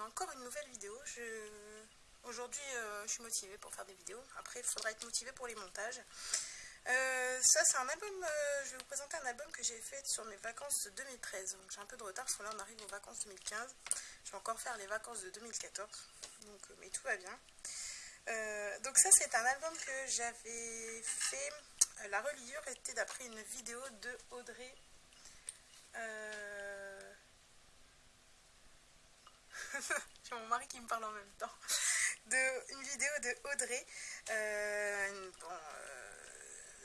encore une nouvelle vidéo. Aujourd'hui, euh, je suis motivée pour faire des vidéos. Après, il faudra être motivée pour les montages. Euh, ça, c'est un album, euh, je vais vous présenter un album que j'ai fait sur mes vacances de 2013. Donc j'ai un peu de retard, parce que là, on arrive aux vacances 2015. Je vais encore faire les vacances de 2014. Donc, mais tout va bien. donc ça, c'est un album que j'avais fait. la reliure était d'après une vidéo de Audrey. J'ai mon mari qui me parle en même temps. De, une vidéo de Audrey. Euh, euh,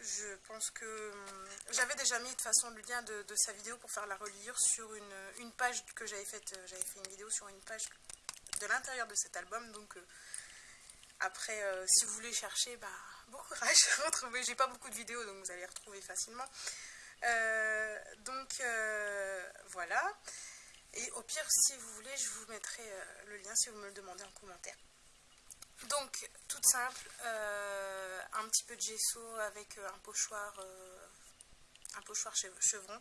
je pense que hum, j'avais déjà mis de façon le lien de, sa vidéo pour faire la reliure sur une, page que j'avais faite. Euh, j'avais fait une vidéo sur une page de l'intérieur de cet album. Donc après, si vous voulez chercher, bah, bon courage. Retrouver. J'ai pas beaucoup de vidéos, donc vous allez retrouver facilement. donc voilà. Et au pire, si vous voulez, je vous mettrai euh, le lien si vous me le demandez en commentaire. Donc, toute simple, euh, un petit peu de gesso avec euh, un pochoir, un pochoir chevron.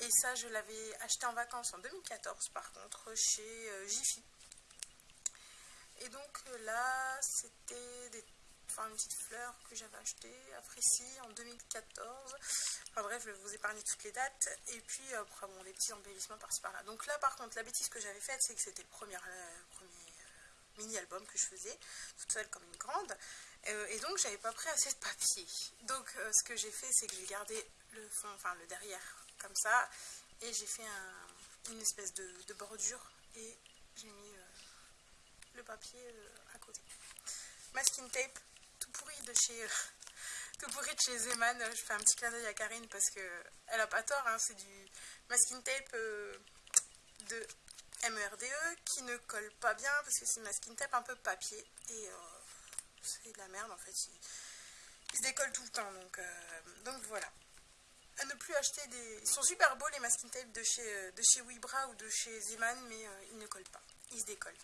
Et ça, je l'avais acheté en vacances en 2014, par contre, chez Jiffy. Et donc là, c'était des enfin une petite fleur que j'avais achetée à Frécy en 2014. Enfin bref, je vais vous épargner toutes les dates. Et puis après, bon, les petits embellissements par-ci par-là. Donc là, par contre, la bêtise que j'avais faite, c'est que c'était le premier, euh, euh, mini-album que je faisais, toute seule comme une grande. Euh, et donc, j'avais pas pris assez de papier. Donc, ce que j'ai fait, c'est que j'ai gardé le fond, enfin le derrière, comme ça. Et j'ai fait une espèce de bordure et j'ai mis le papier à côté. Masking tape tout pourri de chez tout pourri de chez Zeman. Je fais un petit clin d'œil à Karine parce que elle a pas tort. Hein, c'est du masking tape euh, de MERDE e qui ne colle pas bien parce que c'est masking tape un peu papier et euh, c'est de la merde en fait. Il, se décolle tout le temps donc, euh, donc voilà. À ne plus acheter des... Ils sont super beaux les masking tape de chez, de chez ou de chez Zeman mais ils ne collent pas. Ils se décollent.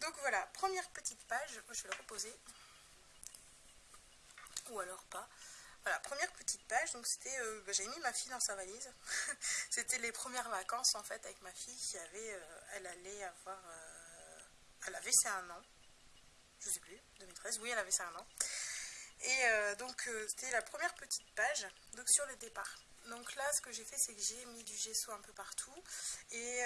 Donc voilà, première petite page, je vais le reposer ou alors pas. Voilà, première petite page, donc c'était, euh, bah, mis ma fille dans sa valise. c'était les premières vacances en fait avec ma fille qui avait, euh, elle allait avoir, euh, elle avait c'est un an, je sais plus, 2013, oui elle avait c'est un an. Et donc c'était la première petite page, donc sur le départ. Donc là ce que j'ai fait c'est que j'ai mis du gesso un peu partout et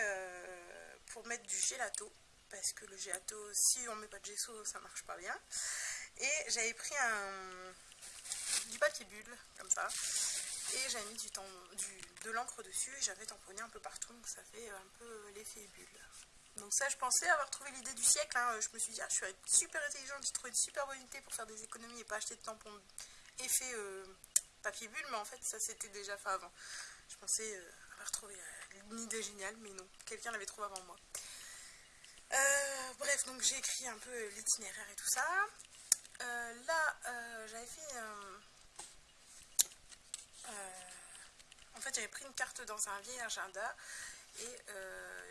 pour mettre du gelato, parce que le gelato si on met pas de gesso ça marche pas bien. Et j'avais pris un, du papier bulle, comme ça. Et j'avais mis du, du de l'encre dessus et j'avais tamponné un peu partout, donc ça fait un peu l'effet bulle. Donc ça, je pensais avoir trouvé l'idée du siècle. Hein. Je me suis dit, ah, je suis super intelligente, j'ai trouvé une super bonne idée pour faire des économies et pas acheter de tampons effet euh, papier bulle. Mais en fait, ça s'était déjà fait avant. Je pensais euh, avoir trouvé euh, une idée géniale, mais non. Quelqu'un l'avait trouvé avant moi. bref, donc j'ai écrit un peu l'itinéraire et tout ça. Euh, là, euh, j'avais fait... Euh, en fait, j'avais pris une carte dans un vieil agenda et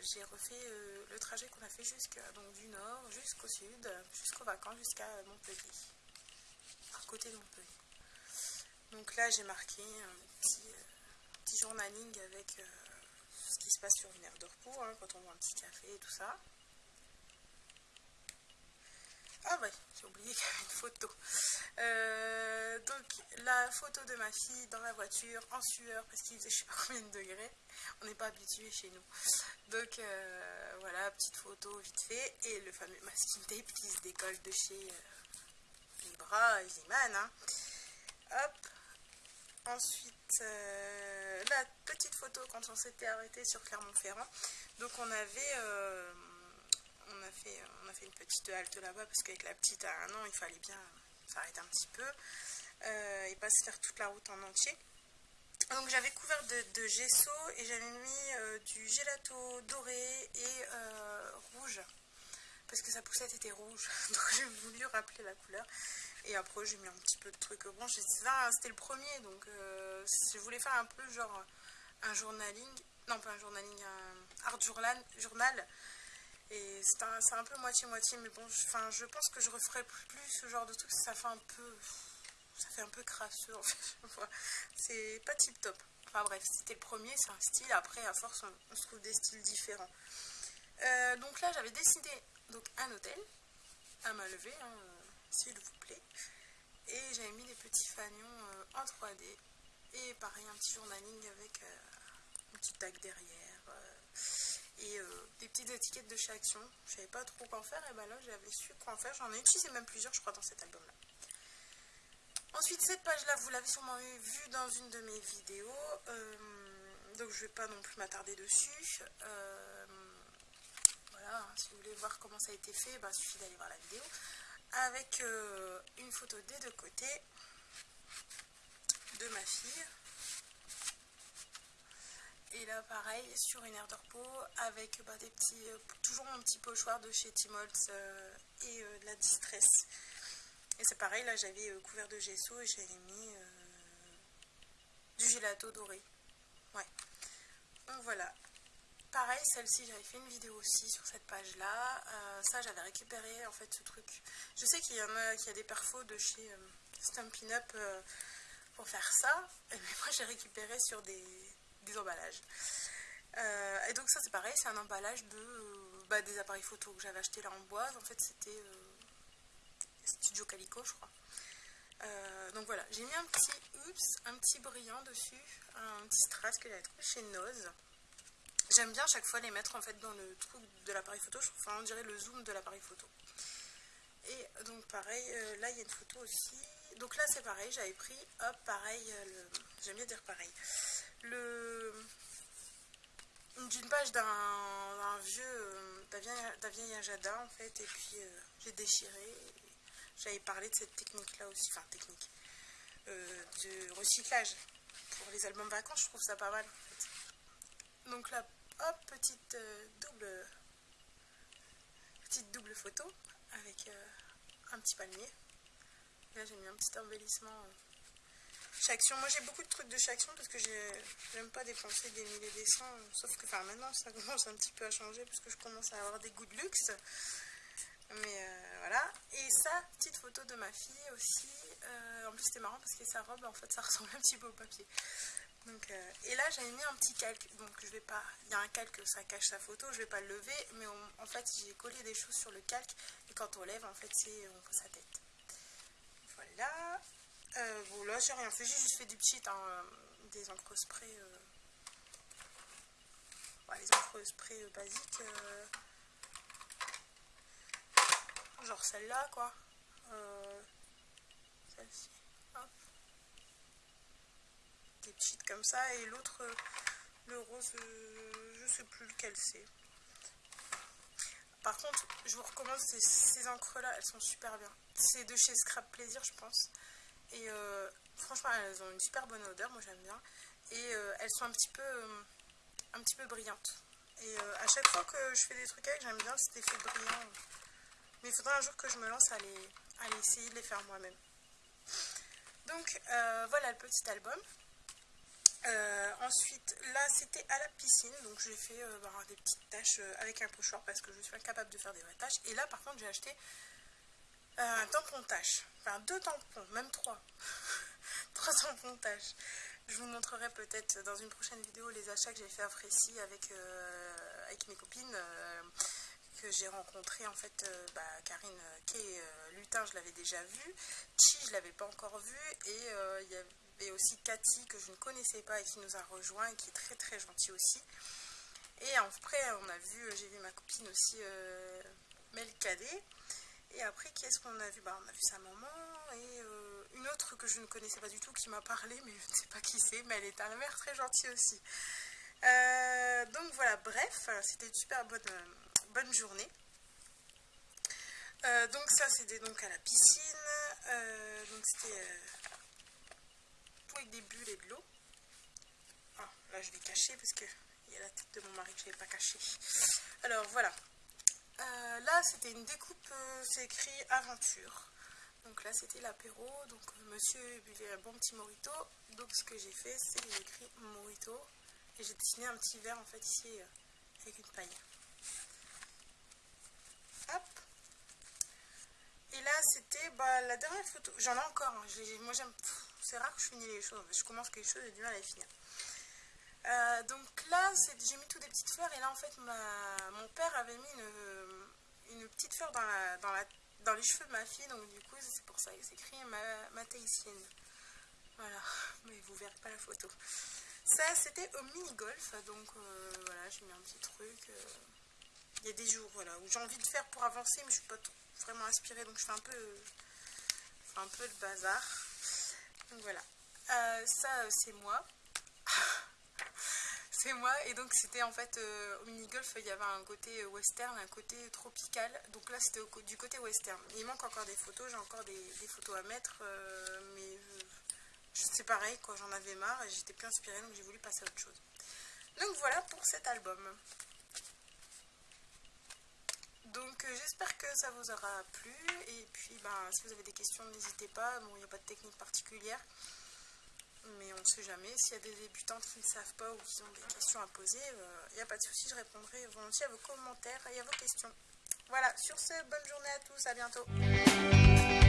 j'ai refait le trajet qu'on a fait jusqu'à du nord jusqu'au sud, jusqu'aux vacances, jusqu'à Montpellier, à côté de Montpellier. Donc là, j'ai marqué un petit, journaling avec ce qui se passe sur une aire de repos, hein, quand on voit un petit café et tout ça. Ah ouais, j'ai oublié qu'il y avait une photo. Euh, donc la photo de ma fille dans la voiture, en sueur, parce qu'il faisait je sais pas combien de degrés. On n'est pas habitué chez nous. Donc euh, voilà, petite photo vite fait. Et le fameux masking tape qui se décolle de chez euh, et Ziman. Hein. Hop. Ensuite, la petite photo quand on s'était arrêté sur Clermont-Ferrand. Donc on avait on a fait, on a fait une petite halte là-bas parce qu'avec la petite à un an, il fallait bien s'arrêter un petit peu euh, et pas se faire toute la route en entier. Donc j'avais couvert de, gesso et j'avais mis euh, du gelato doré et euh, rouge. Parce que sa poussette était rouge. Donc j'ai voulu rappeler la couleur. Et après j'ai mis un petit peu de trucs. Bon c'était le premier. Donc je voulais faire un peu genre un journaling. Non pas un journaling un art journal, journal et c'est un, peu moitié-moitié, mais bon, je, pense que je referai plus ce genre de truc, ça fait un peu, ça fait un peu crasseux en fait, c'est pas tip top. Enfin bref, c'était le premier, c'est un style, après à force on, se trouve des styles différents. Euh, donc là, j'avais dessiné donc, un hôtel à main levée, hein, s'il vous plaît. Et j'avais mis des petits fanions en 3D. Et pareil, un petit journaling avec une petite tag derrière et euh, des petites étiquettes de chaque action. Je savais pas trop quoi en faire et ben là j'avais su quoi en faire. J'en ai utilisé même plusieurs je crois dans cet album là. Ensuite cette page là vous l'avez sûrement vu dans une de mes vidéos. Euh, donc je vais pas non plus m'attarder dessus. Euh, voilà, hein, si vous voulez voir comment ça a été fait, bah, il suffit d'aller voir la vidéo. Avec une photo des deux côtés de ma fille. Et là, pareil, sur une aire de repos, avec bah, des petits, euh, toujours mon petit pochoir de chez Timoltz euh, et euh, de la Distress. Et c'est pareil, là j'avais couvert de gesso et j'avais mis du gelato doré. Ouais. Donc voilà. Pareil, celle-ci, j'avais fait une vidéo aussi sur cette page-là. ça, j'avais récupéré en fait ce truc. Je sais qu'il y en a, qu'il y a des perfos de chez Stampin' Up pour faire ça. Mais moi, j'ai récupéré sur des, des emballages. Euh, et donc ça c'est pareil, c'est un emballage de euh, bah, des appareils photo que j'avais acheté là en bois. En fait c'était euh, Studio Calico je crois. donc voilà, j'ai mis un petit oups, un petit brillant dessus, un petit strass que j'avais trouvé chez Noz. J'aime bien chaque fois les mettre en fait dans le trou de l'appareil photo, enfin on dirait le zoom de l'appareil photo. Et donc pareil, là il y a une photo aussi. Donc là c'est pareil, j'avais pris, hop, pareil, j'aime bien dire pareil d'une page d'un vieux d'un vieil agenda en fait et puis euh, j'ai déchiré j'avais parlé de cette technique là aussi enfin technique euh, de recyclage pour les albums vacances je trouve ça pas mal donc là hop petite euh, double petite double photo avec un petit palmier. Là j'ai mis un petit embellissement action. Moi j'ai beaucoup de trucs de action parce que j'aime pas dépenser des milliers des cents. Sauf que enfin maintenant ça commence un petit peu à changer parce que je commence à avoir des goûts de luxe. Mais euh, voilà. Et ça, petite photo de ma fille aussi. Euh, en plus c'était marrant parce que sa robe en fait ça ressemble un petit peu au papier. Donc, euh, et là j'avais mis un petit calque. Donc je vais pas. Il y a un calque, ça cache sa photo, je vais pas le lever. Mais en fait j'ai collé des choses sur le calque. Et quand on lève en fait c'est sa tête. Voilà. Euh, bon, là, j'ai rien fait. J'ai juste fait des petites, hein, euh, des encres spray. Euh, les encres spray basiques. genre celle-là, quoi. Celle-ci. Des petites comme ça. Et l'autre, le rose, je sais plus lequel c'est. Par contre, je vous recommande ces, ces encres-là, elles sont super bien. C'est de chez Scrap Plaisir, je pense. Et euh, franchement, elles ont une super bonne odeur, moi j'aime bien. Et euh, elles sont un petit peu, euh, un petit peu brillantes. Et à chaque fois que je fais des trucs avec, j'aime bien cet effet brillant. Mais il faudra un jour que je me lance à, les, à essayer de les faire moi-même. Donc voilà le petit album. ensuite, là c'était à la piscine, donc j'ai fait bah, des petites tâches avec un pochoir parce que je suis incapable de faire des vraies tâches. Et là par contre j'ai acheté un tampon tâche, enfin deux tampons, même trois, trois tampons tâche. Je vous montrerai peut-être dans une prochaine vidéo les achats que j'ai fait à Frécy avec, euh, avec mes copines euh, que j'ai rencontrées en fait, euh, bah, Karine Kay Lutin je l'avais déjà vu, Chi je l'avais pas encore vu et il y avait aussi Cathy que je ne connaissais pas et qui nous a rejoint et qui est très très gentille aussi. Et après on a vu, j'ai vu ma copine aussi Mel Cadet et après, qu'est-ce qu'on a vu? Bah, On a vu sa maman et euh, une autre que je ne connaissais pas du tout qui m'a parlé, mais je ne sais pas qui c'est, mais elle est la mère très gentille aussi. Euh, donc voilà, bref, c'était une super bonne, bonne journée. Euh, donc ça, c'était donc à la piscine. donc c'était tout avec des bulles et de l'eau. Ah, là, je vais cacher parce qu'il y a la tête de mon mari que je n'ai pas cachée. Alors voilà, euh, là, c'était une découpe, euh, c'est écrit aventure. Donc là, c'était l'apéro. Donc euh, monsieur buvait un bon petit morito. Donc ce que j'ai fait, c'est j'ai écrit morito. Et j'ai dessiné un petit verre en fait ici avec une paille. Hop. Et là, c'était bah, la dernière photo. J'en ai encore. Hein. Moi, j'aime. C'est rare que je finis les choses. Je commence quelque chose et du mal à les finir. Euh, donc là, j'ai mis toutes des petites fleurs et là en fait mon père avait mis une, petite fleur dans, les cheveux de ma fille, donc du coup c'est pour ça que c'est écrit ma, ma Voilà, mais vous verrez pas la photo. Ça c'était au mini-golf, donc euh, voilà, j'ai mis un petit truc. Euh. Il y a des jours voilà, où j'ai envie de faire pour avancer, mais je suis pas vraiment inspirée, donc je fais un peu, un peu le bazar. Donc voilà, ça c'est moi moi. Et donc c'était en fait euh, au mini-golf, il y avait un côté euh, western, un côté tropical. Donc là c'était du côté western. il manque encore des photos, j'ai encore des, photos à mettre. Euh, mais c'est pareil, quoi, j'en avais marre et j'étais plus inspirée donc j'ai voulu passer à autre chose. Donc voilà pour cet album. Donc j'espère que ça vous aura plu et puis ben, si vous avez des questions n'hésitez pas, bon il n'y a pas de technique particulière mais on ne sait jamais. S'il y a des débutantes qui ne savent pas ou qui ont des questions à poser, il euh, n'y a pas de souci, je répondrai volontiers à vos commentaires et à vos questions. Voilà, sur ce, bonne journée à tous, à bientôt.